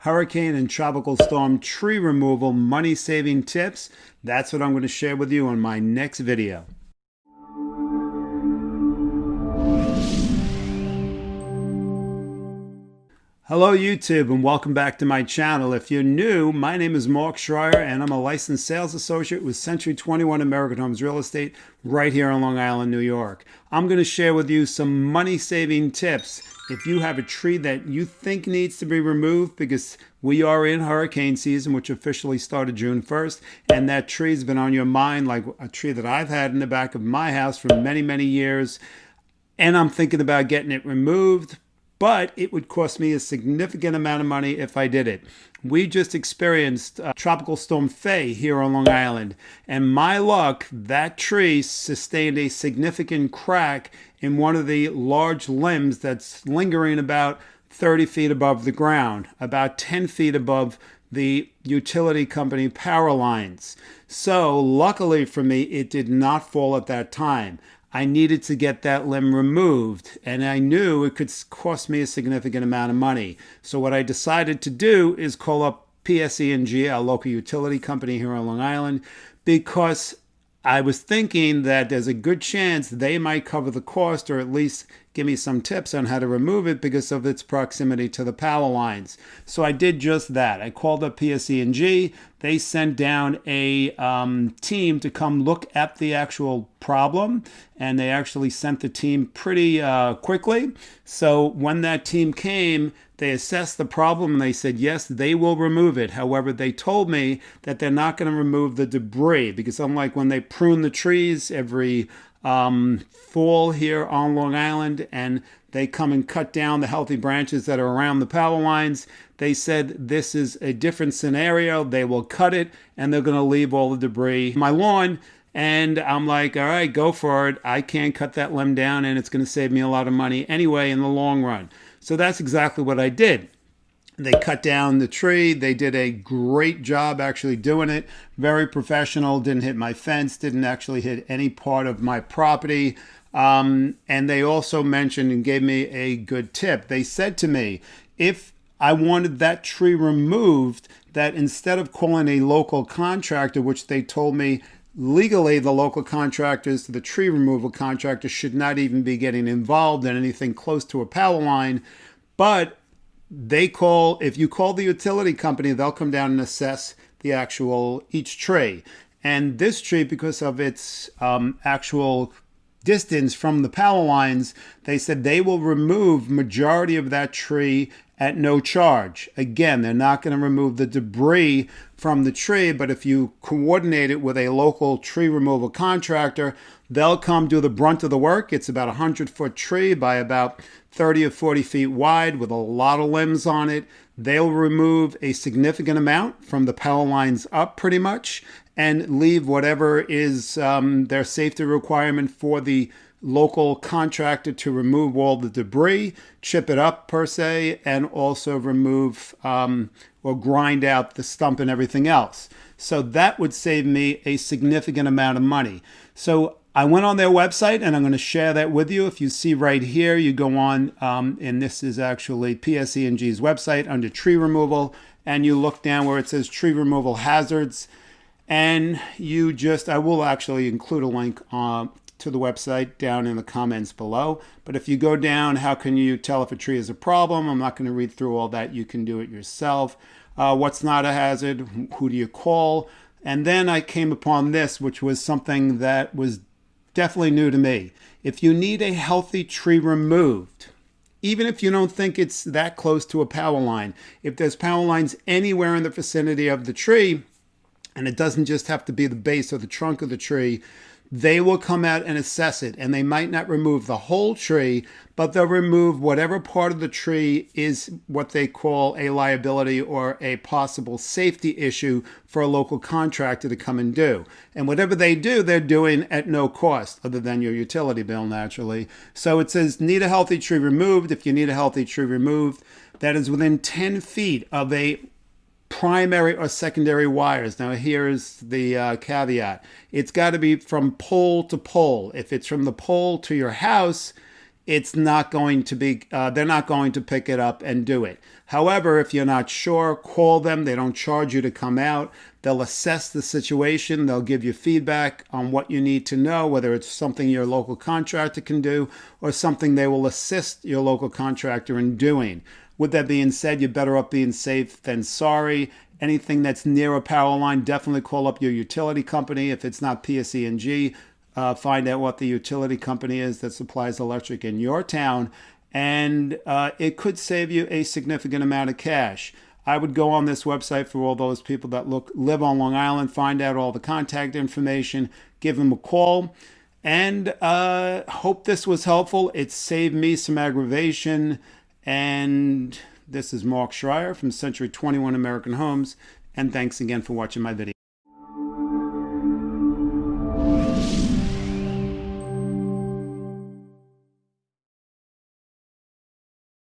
hurricane and tropical storm tree removal money saving tips. That's what I'm going to share with you on my next video. Hello YouTube and welcome back to my channel. If you're new, my name is Mark Schreier and I'm a licensed sales associate with Century 21 American Homes Real Estate right here in Long Island, New York. I'm going to share with you some money saving tips if you have a tree that you think needs to be removed because we are in hurricane season, which officially started June 1st, and that tree's been on your mind like a tree that I've had in the back of my house for many, many years, and I'm thinking about getting it removed, but it would cost me a significant amount of money if I did it. We just experienced uh, Tropical Storm Fay here on Long Island, and my luck, that tree sustained a significant crack in one of the large limbs that's lingering about 30 feet above the ground, about 10 feet above the utility company power lines. So, luckily for me, it did not fall at that time. I needed to get that limb removed, and I knew it could cost me a significant amount of money. So what I decided to do is call up PSE&G, our local utility company here on Long Island, because I was thinking that there's a good chance they might cover the cost or at least give me some tips on how to remove it because of its proximity to the power lines. So I did just that. I called up PSE&G. They sent down a um, team to come look at the actual problem, and they actually sent the team pretty uh, quickly. So when that team came, they assessed the problem and they said, yes, they will remove it. However, they told me that they're not going to remove the debris because unlike when they prune the trees every um, fall here on Long Island and they come and cut down the healthy branches that are around the power lines. They said this is a different scenario. They will cut it and they're going to leave all the debris my lawn. And I'm like, all right, go for it. I can't cut that limb down and it's going to save me a lot of money anyway in the long run. So that's exactly what I did. They cut down the tree. They did a great job actually doing it. Very professional. Didn't hit my fence. Didn't actually hit any part of my property. Um, and they also mentioned and gave me a good tip. They said to me, if I wanted that tree removed, that instead of calling a local contractor, which they told me legally the local contractors, the tree removal contractors should not even be getting involved in anything close to a power line. But they call, if you call the utility company, they'll come down and assess the actual, each tree. And this tree, because of its um, actual distance from the power lines, they said they will remove majority of that tree at no charge. Again, they're not going to remove the debris from the tree, but if you coordinate it with a local tree removal contractor, they'll come do the brunt of the work. It's about a 100 foot tree by about 30 or 40 feet wide with a lot of limbs on it. They'll remove a significant amount from the power lines up pretty much and leave whatever is um, their safety requirement for the local contractor to remove all the debris, chip it up per se, and also remove um, or grind out the stump and everything else. So that would save me a significant amount of money. So I went on their website and I'm going to share that with you. If you see right here, you go on, um, and this is actually PSE&G's website under tree removal, and you look down where it says tree removal hazards, and you just, I will actually include a link uh, to the website down in the comments below. But if you go down, how can you tell if a tree is a problem? I'm not going to read through all that. You can do it yourself. Uh, what's not a hazard? Who do you call? And then I came upon this, which was something that was definitely new to me. If you need a healthy tree removed, even if you don't think it's that close to a power line, if there's power lines anywhere in the vicinity of the tree, and it doesn't just have to be the base or the trunk of the tree, they will come out and assess it and they might not remove the whole tree but they'll remove whatever part of the tree is what they call a liability or a possible safety issue for a local contractor to come and do. And whatever they do they're doing at no cost other than your utility bill naturally. So it says need a healthy tree removed. If you need a healthy tree removed that is within 10 feet of a primary or secondary wires. Now here's the uh, caveat. It's got to be from pole to pole. If it's from the pole to your house, it's not going to be, uh, they're not going to pick it up and do it. However, if you're not sure, call them. They don't charge you to come out. They'll assess the situation. They'll give you feedback on what you need to know, whether it's something your local contractor can do or something they will assist your local contractor in doing. With that being said, you're better off being safe than sorry. Anything that's near a power line, definitely call up your utility company. If it's not PSE&G, uh, find out what the utility company is that supplies electric in your town and uh, it could save you a significant amount of cash. I would go on this website for all those people that look live on Long Island, find out all the contact information, give them a call, and uh, hope this was helpful. It saved me some aggravation. And this is Mark Schreier from Century 21 American Homes, and thanks again for watching my video.